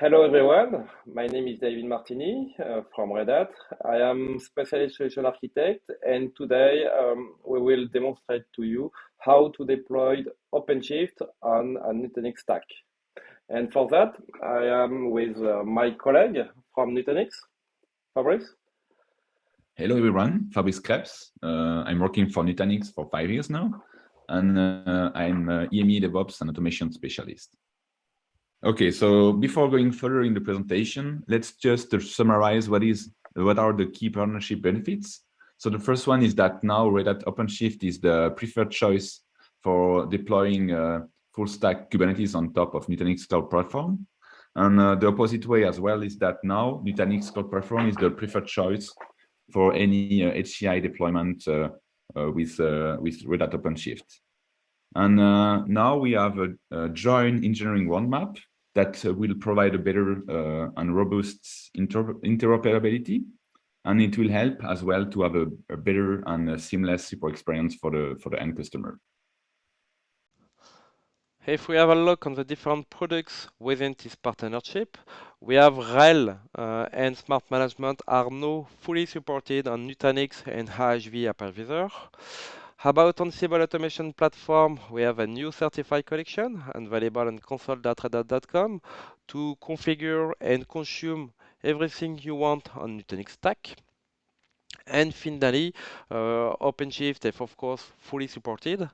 hello everyone. My name is David Martini uh, from Red Hat. I am specialist solution architect, and today um, we will demonstrate to you how to deploy OpenShift on a Nutanix stack. And for that, I am with uh, my colleague from Nutanix, Fabrice. Hello everyone, Fabrice Krebs. Uh, I'm working for Nutanix for five years now, and uh, I'm uh, EME DevOps and automation specialist. Okay, so before going further in the presentation, let's just summarize what is what are the key partnership benefits. So the first one is that now Red Hat OpenShift is the preferred choice for deploying uh, full stack Kubernetes on top of Nutanix Cloud Platform. And uh, the opposite way as well is that now Nutanix Cloud Platform is the preferred choice for any uh, HCI deployment uh, uh, with, uh, with Red Hat OpenShift. And uh, now we have a, a, joint engineering roadmap that uh, will provide a better uh, and robust inter interoperability. And it will help as well to have a, a better and a seamless support experience for the, for the end customer. If we have a look on the different products within this partnership, we have RHEL uh, and Smart Management are now fully supported on Nutanix and AHV Hypervisor. About on Ansible Automation Platform, we have a new certified collection available on console.redhat.com to configure and consume everything you want on Nutanix Stack. And finally, uh, OpenShift is of course fully supported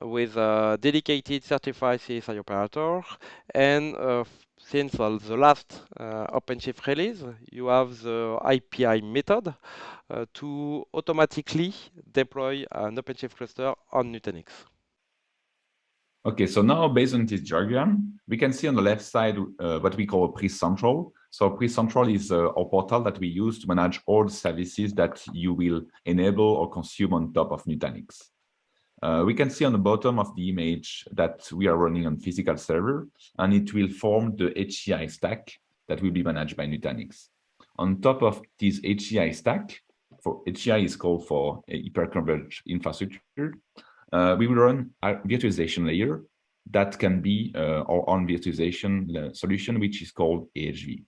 with a dedicated certified CSI operator and uh, since the last uh, OpenShift release, you have the IPI method uh, to automatically deploy an OpenShift cluster on Nutanix. Okay, so now based on this diagram, we can see on the left side uh, what we call a Prism Central. So Prism Central is uh, our portal that we use to manage all the services that you will enable or consume on top of Nutanix. Uh, we can see on the bottom of the image that we are running on physical server, and it will form the HCI stack that will be managed by Nutanix. On top of this HCI stack, for HCI is called for hyperconverged infrastructure, uh, we will run a virtualization layer that can be uh, our own virtualization uh, solution, which is called AHV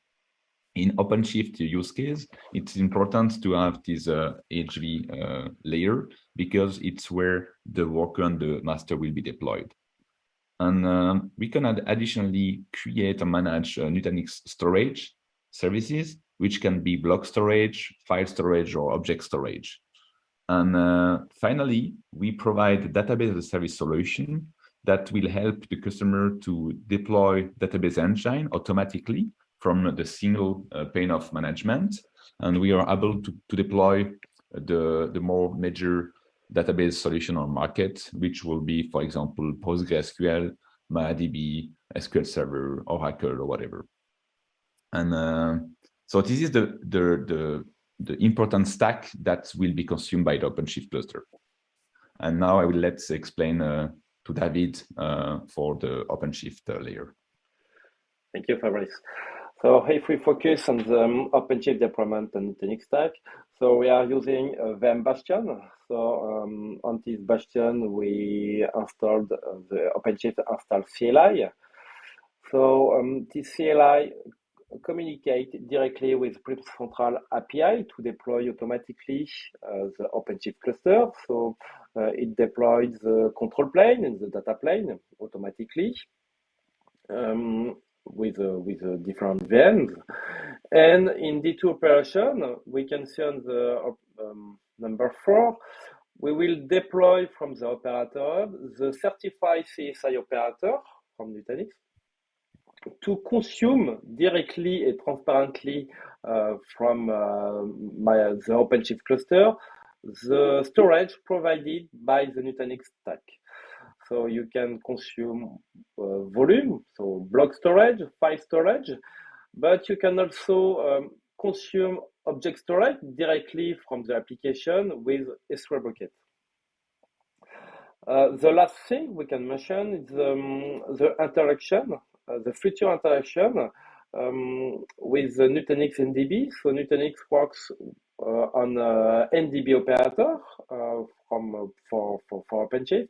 in OpenShift use case, it's important to have this uh, AHV uh, layer because it's where the worker and the master will be deployed. And um, we can additionally create and manage uh, Nutanix storage services, which can be block storage, file storage, or object storage. And uh, finally, we provide a database as a service solution that will help the customer to deploy database engine automatically from the single uh, pane of management. And we are able to, to deploy the, the more major database solution on market, which will be, for example, PostgreSQL, MariaDB, SQL Server, Oracle, or whatever. And uh, so this is the, the, the, the, important stack that will be consumed by the OpenShift cluster. And now I will let's explain uh, to David uh, for the OpenShift uh, layer. Thank you, Fabrice. So if we focus on the um, OpenShift deployment and Nutanix stack, so we are using uh, VM Bastion. So um, on this Bastion, we installed uh, the OpenShift install CLI. So um, this CLI communicate directly with Central API to deploy automatically uh, the OpenShift cluster. So uh, it deploys the control plane and the data plane automatically. Um, with uh, with uh, different VMs. And in D2 operation, we can see on the um, number four, we will deploy from the operator the certified CSI operator from Nutanix to consume directly and transparently uh, from uh, my, the OpenShift cluster the storage provided by the Nutanix stack. So you can consume uh, volume, so block storage, file storage, but you can also um, consume object storage directly from the application with S3 bucket. Uh, the last thing we can mention is um, the interaction, uh, the future interaction um, with the Nutanix NDB. So Nutanix works uh, on uh, NDB operator uh, from for, for, for OpenShift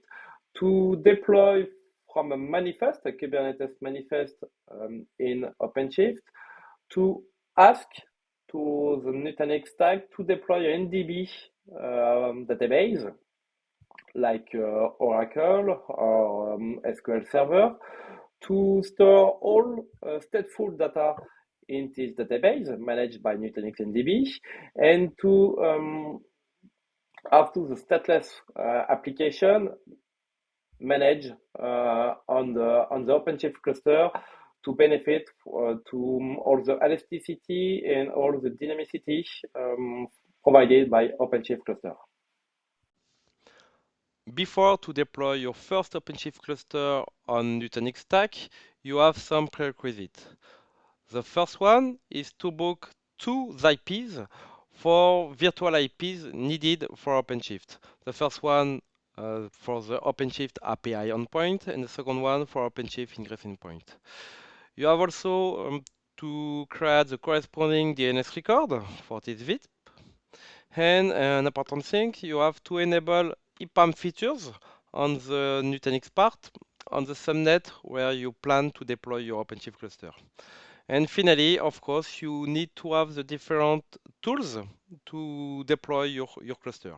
to deploy from a manifest, a Kubernetes manifest um, in OpenShift, to ask to the Nutanix stack to deploy an NDB um, database like uh, Oracle or um, SQL Server to store all uh, stateful data in this database managed by Nutanix NDB and to um, to the stateless uh, application manage uh, on the on the OpenShift cluster to benefit uh, to all the elasticity and all the dynamicity um, provided by OpenShift cluster. Before to deploy your first OpenShift cluster on Nutanix stack, you have some prerequisites. The first one is to book two IPs for virtual IPs needed for OpenShift. The first one uh, for the OpenShift API endpoint and the second one for OpenShift ingress endpoint. You have also um, to create the corresponding DNS record for this VIP. And an important thing, you have to enable IPAM features on the Nutanix part on the subnet where you plan to deploy your OpenShift cluster. And finally, of course, you need to have the different tools to deploy your, your cluster.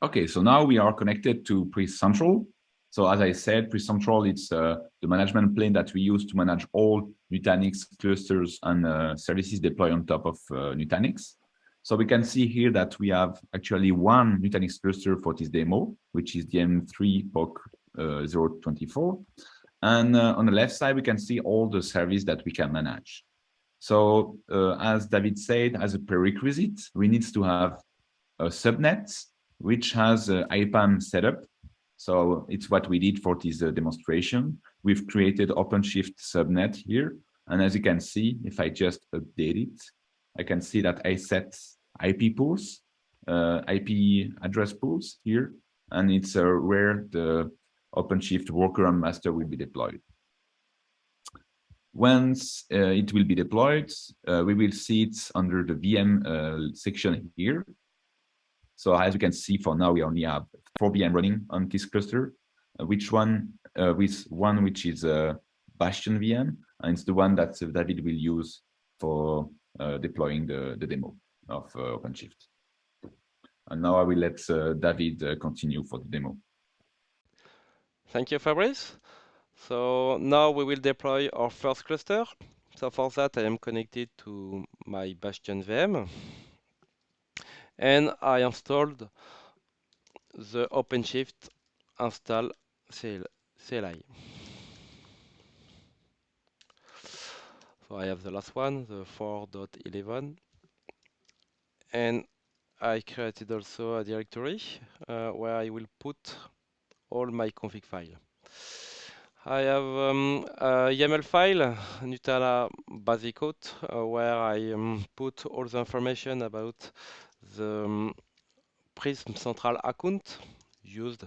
Okay, so now we are connected to Prism Central. So as I said, Prism Central, it's uh, the management plane that we use to manage all Nutanix clusters and uh, services deployed on top of uh, Nutanix. So we can see here that we have actually one Nutanix cluster for this demo, which is the M3 POC uh, 024. And uh, on the left side, we can see all the service that we can manage. So uh, as David said, as a prerequisite, we need to have a subnet, which has IPAM setup. So it's what we did for this uh, demonstration. We've created OpenShift subnet here. And as you can see, if I just update it, I can see that I set IP pools, uh, IP address pools here, and it's uh, where the OpenShift worker and master will be deployed. Once uh, it will be deployed, uh, we will see it under the VM uh, section here. So as you can see, for now, we only have four VM running on this cluster, uh, which one uh, with one which is a Bastion VM, and it's the one that David will use for uh, deploying the, the demo of OpenShift. And now I will let David continue for the demo. Thank you, Fabrice. So now we will deploy our first cluster. So for that, I am connected to my Bastion VM. And I installed the OpenShift install CLI. So I have the last one, the 4.11. And I created also a directory uh, where I will put all my config file. I have um, a YAML file, Nutella basic code, uh, where I um, put all the information about the Prism Central account used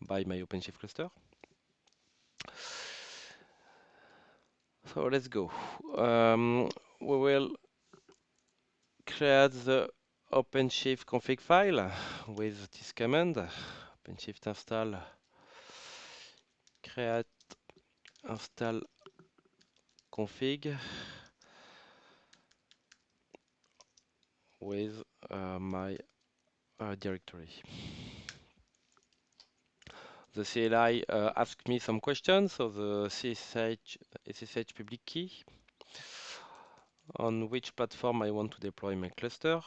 by my OpenShift cluster. So let's go. Um, we will create the OpenShift config file with this command OpenShift install create install config with my uh, directory. The CLI uh, asked me some questions, so the SSH, SSH public key, on which platform I want to deploy my cluster,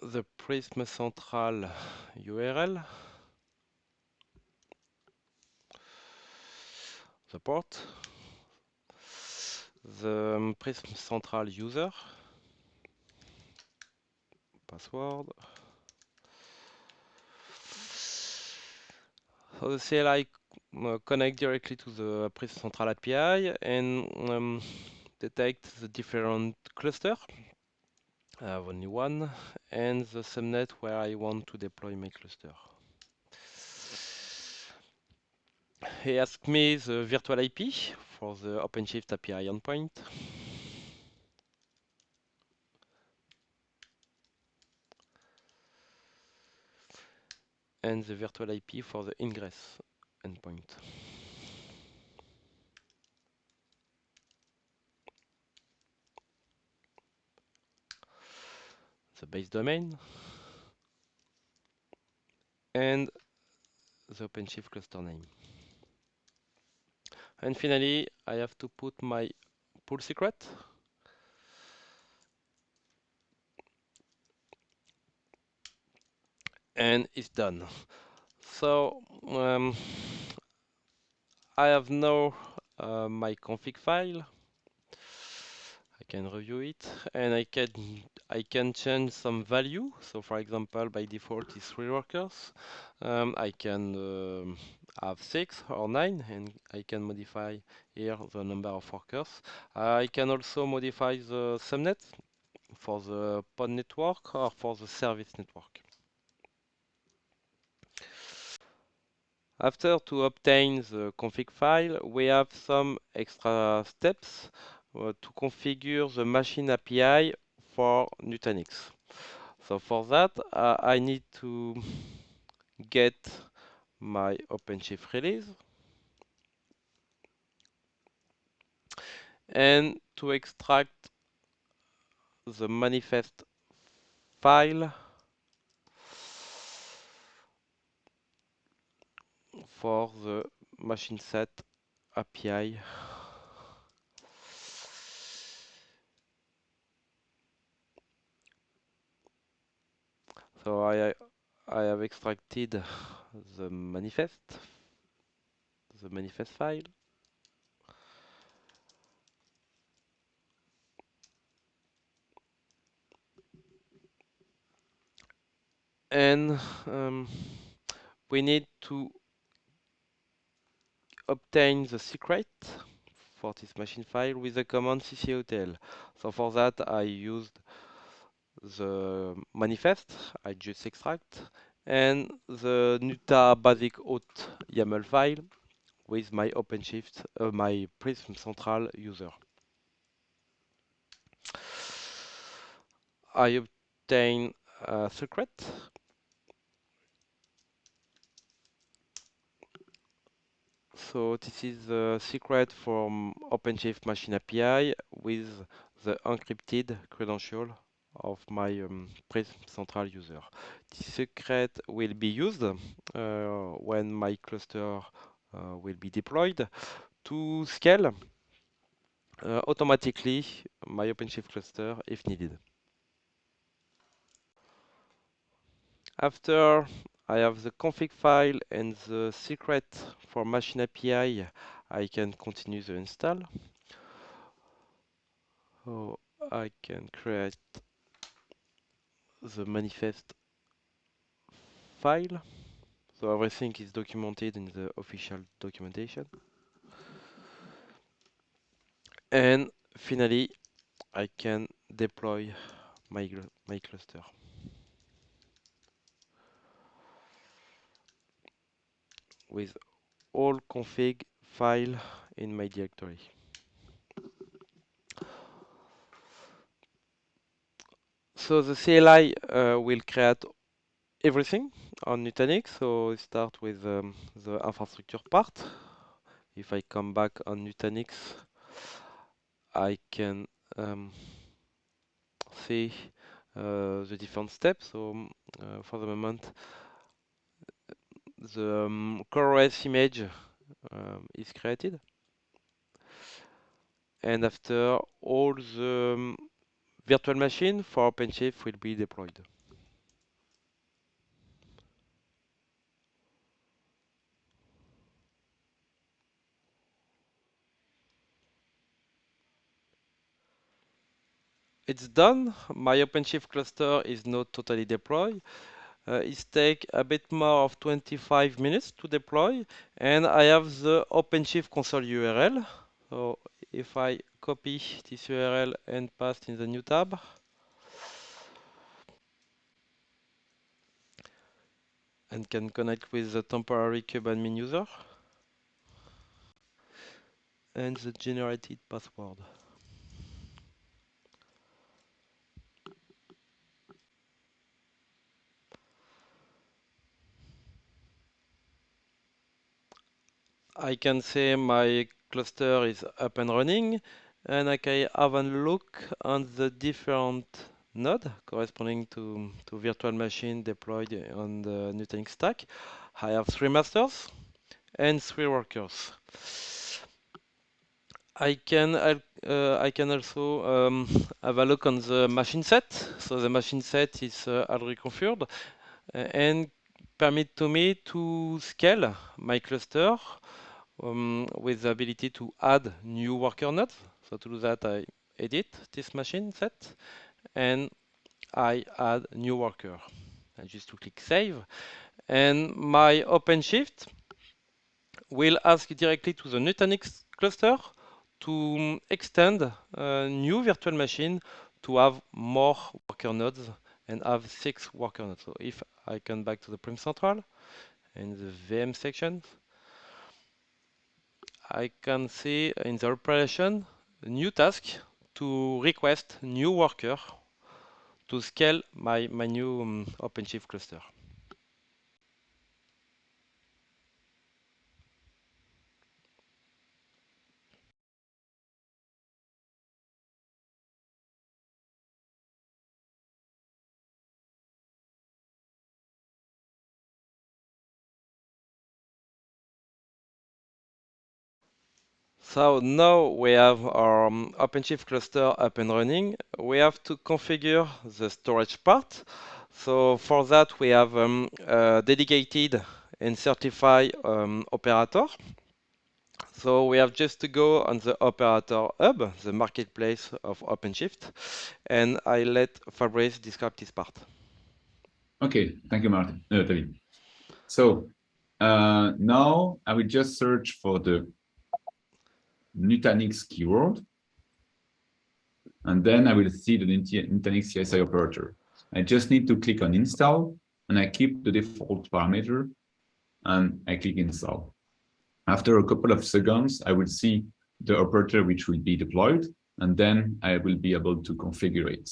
the Prism Central URL, the port, the um, Prism Central user, password. So the CLI uh, connect directly to the Prism Central API and um, detect the different cluster I have only one, and the subnet where I want to deploy my cluster. He asked me the virtual IP for the OpenShift API endpoint. And the virtual IP for the ingress endpoint. The base domain and the OpenShift cluster name. And finally, I have to put my pool secret. And it's done. So um, I have now uh, my config file. I can review it and I can I can change some value. So for example, by default is three workers. Um, I can um, have six or nine and I can modify here the number of workers. I can also modify the subnet for the pod network or for the service network. After to obtain the config file, we have some extra steps uh, to configure the machine API for Nutanix. So for that, uh, I need to get my OpenShift release and to extract the manifest file for the machine set API. So I I have extracted the manifest, the manifest file. And um, we need to obtain the secret for this machine file with the command ccoctl. So for that I used the manifest, I just extract, and the Nuta basic auth YAML file with my OpenShift, uh, my Prism Central user. I obtain a secret So this is the secret from OpenShift Machine API with the encrypted credential of my um, Prism Central user. This secret will be used uh, when my cluster uh, will be deployed to scale uh, automatically my OpenShift cluster if needed. After I have the config file and the secret for machine API. I can continue the install. So I can create the manifest file. So everything is documented in the official documentation. And finally, I can deploy my, my cluster. With all config file in my directory. So the CLI uh, will create everything on Nutanix. So we start with um, the infrastructure part. If I come back on Nutanix, I can um, see uh, the different steps. So uh, for the moment, the um, image um, is created. And after all the um, virtual machine for OpenShift will be deployed. It's done. My OpenShift cluster is not totally deployed Uh, it takes a bit more of 25 minutes to deploy and I have the OpenShift console URL. So if I copy this URL and paste in the new tab, and can connect with the temporary kubeadmin user and the generated password. I can say my cluster is up and running and I can have a look on the different node corresponding to, to virtual machine deployed on the Nutanix stack. I have three masters and three workers. I can uh, I can also um, have a look on the machine set. So the machine set is uh, already configured uh, and permit to me to scale my cluster um, with the ability to add new worker nodes. So to do that, I edit this machine set and I add new worker. I just to click save. And my OpenShift will ask directly to the Nutanix cluster to extend a new virtual machine to have more worker nodes and have six worker nodes. So if I come back to the Prism Central in the VM section, I can see in the operation a new task to request new worker to scale my, my new um, OpenShift cluster. So now we have our um, OpenShift cluster up and running. We have to configure the storage part. So for that, we have um, a dedicated and certified um, operator. So we have just to go on the operator hub, the marketplace of OpenShift, and I let Fabrice describe this part. Okay, thank you, Martin, uh. So uh, now I will just search for the Nutanix keyword. And then I will see the Nutanix CSI operator. I just need to click on install and I keep the default parameter and I click install. After a couple of seconds, I will see the operator which will be deployed and then I will be able to configure it.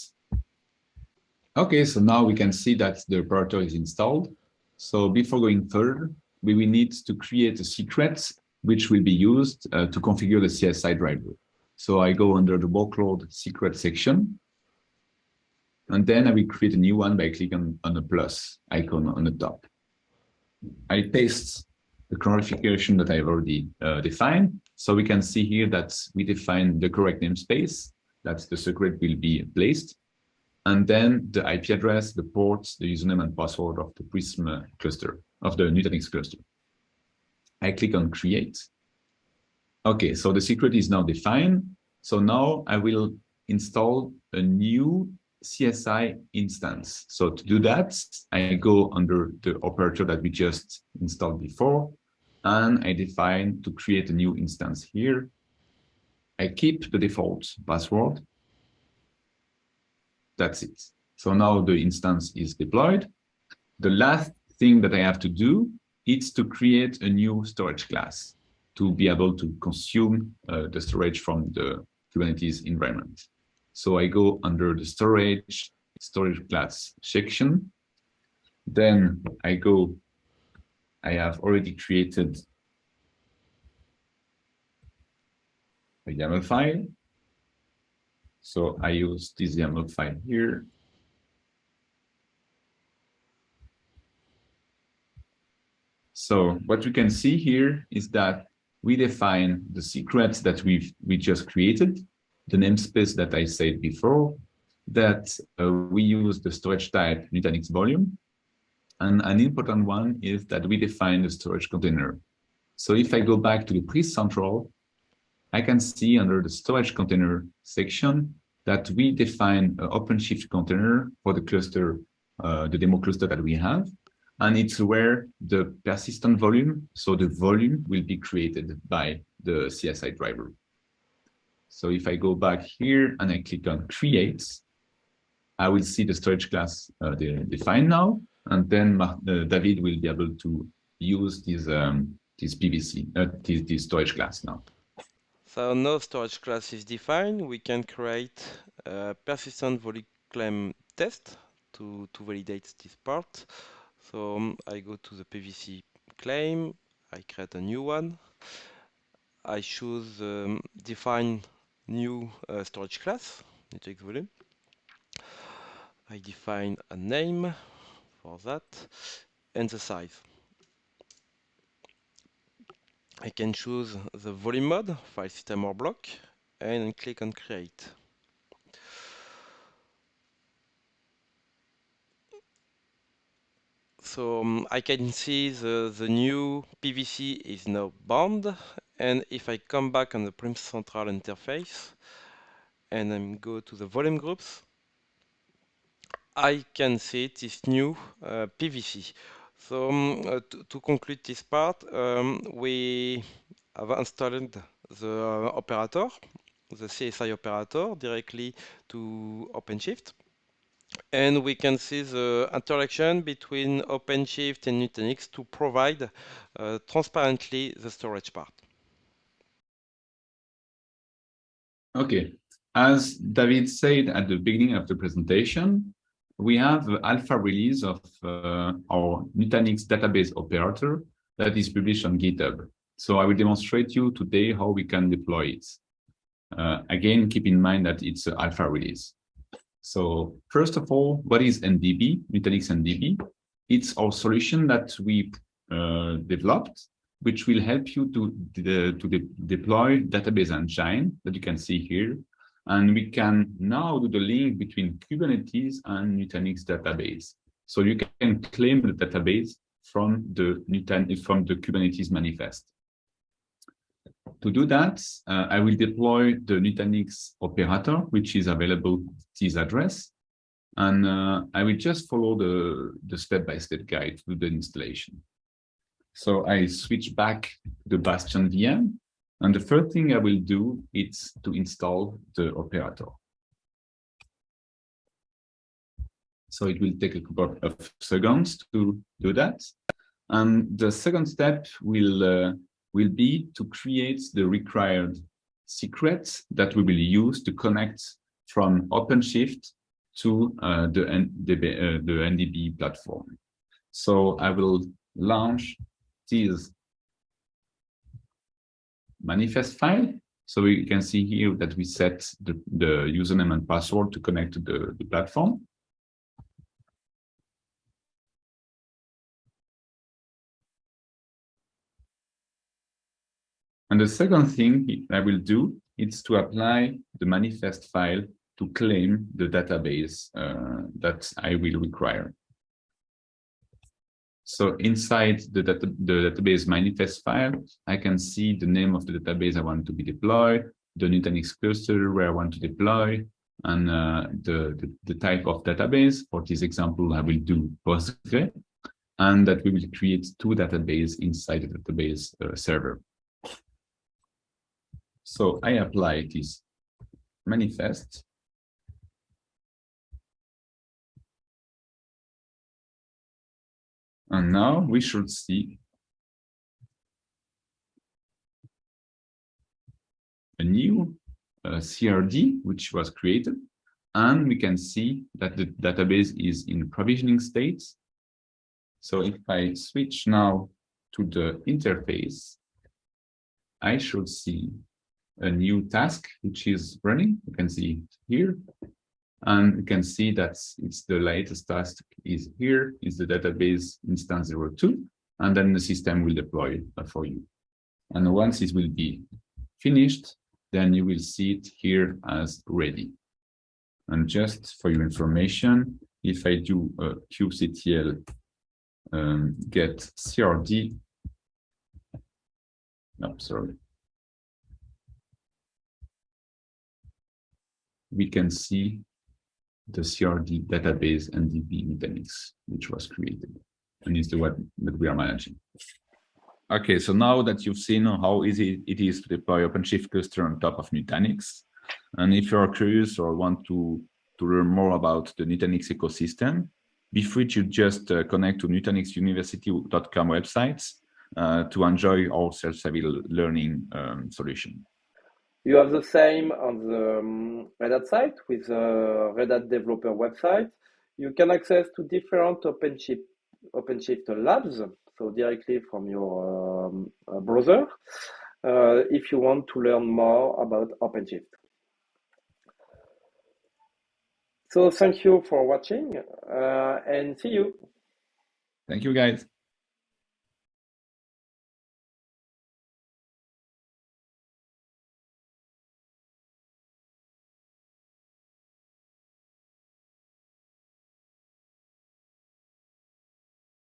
Okay, so now we can see that the operator is installed. So before going further, we will need to create a secret which will be used uh, to configure the CSI driver. So I go under the workload secret section, and then I will create a new one by clicking on the plus icon on the top. I paste the clarification that I've already uh, defined. So we can see here that we define the correct namespace, that the secret will be placed, and then the IP address, the ports, the username and password of the Prism cluster, of the Nutanix cluster. I click on create. Okay, so the secret is now defined. So now I will install a new CSI instance. So to do that, I go under the operator that we just installed before, and I define to create a new instance here. I keep the default password. That's it. So now the instance is deployed. The last thing that I have to do it's to create a new storage class to be able to consume uh, the storage from the Kubernetes environment. So I go under the storage, storage class section. Then I go, I have already created a YAML file. So I use this YAML file here So what we can see here is that we define the secrets that we've we just created, the namespace that I said before, that uh, we use the storage type Nutanix volume. And an important one is that we define the storage container. So if I go back to the Prism Central, I can see under the storage container section that we define an OpenShift container for the cluster, uh, the demo cluster that we have and it's where the persistent volume, so the volume will be created by the CSI driver. So if I go back here and I click on create, I will see the storage class uh, defined now, and then uh, David will be able to use this um, this PVC, uh, this, this storage class now. So no storage class is defined. We can create a persistent volume claim test to, to validate this part. So um, I go to the PVC claim, I create a new one. I choose um, define new uh, storage class, Nutanix volume. I define a name for that and the size. I can choose the volume mode, file system or block, and click on create. So um, I can see the, the new PVC is now bound. And if I come back on the Prism Central interface and I go to the volume groups, I can see this new uh, PVC. So um, uh, to, conclude this part, um, we have installed the operator, the CSI operator directly to OpenShift. And we can see the interaction between OpenShift and Nutanix to provide uh, transparently the storage part. Okay, as David said at the beginning of the presentation, we have alpha release of uh, our Nutanix database operator that is published on GitHub. So I will demonstrate you today how we can deploy it. Uh, again, keep in mind that it's an alpha release. So first of all, what is NDB, Nutanix NDB? It's our solution that we uh, developed, which will help you to, de to de deploy database engine that you can see here and we can now do the link between Kubernetes and Nutanix database. So you can claim the database from the Nutan from the Kubernetes manifest. To do that, uh, I will deploy the Nutanix operator, which is available at this address. And uh, I will just follow the, the step-by-step -step guide to the installation. So I switch back to the Bastion VM and the first thing I will do is to install the operator. So it will take a couple of seconds to do that. And the second step will, uh, will be to create the required secrets that we will use to connect from OpenShift to uh, the, NDB, uh, the NDB platform. So I will launch this manifest file. So we can see here that we set the, the username and password to connect to the, the platform. And the second thing I will do is to apply the manifest file to claim the database uh, that I will require. So inside the, data, the database manifest file, I can see the name of the database I want to be deployed, the Nutanix cluster where I want to deploy, and uh, the, the, the, type of database. For this example, I will do Postgre, and that we will create two databases inside the database uh, server. So I apply this manifest And now we should see a new uh, CRD, which was created. And we can see that the database is in provisioning state. So if I switch now to the interface, I should see a new task which is running. You can see it here. And you can see that it's the latest task is here, is the database instance 02, and then the system will deploy for you. And once it will be finished, then you will see it here as ready. And just for your information, if I do a kubectl um, get crd, no, sorry, we can see the CRD database NDB Nutanix, which was created and is the one that we are managing. Okay, so now that you've seen how easy it is to deploy OpenShift cluster on top of Nutanix, and if you're curious or want to, to learn more about the Nutanix ecosystem, be free to just uh, connect to nutanixuniversity.com websites uh, to enjoy our self-service learning um, solution. You have the same on the um, Red Hat site with the Red Hat developer website. You can access to different OpenShift, OpenShift labs. so directly from your um, uh, browser, uh, if you want to learn more about OpenShift. So thank you for watching uh, and see you. Thank you, guys.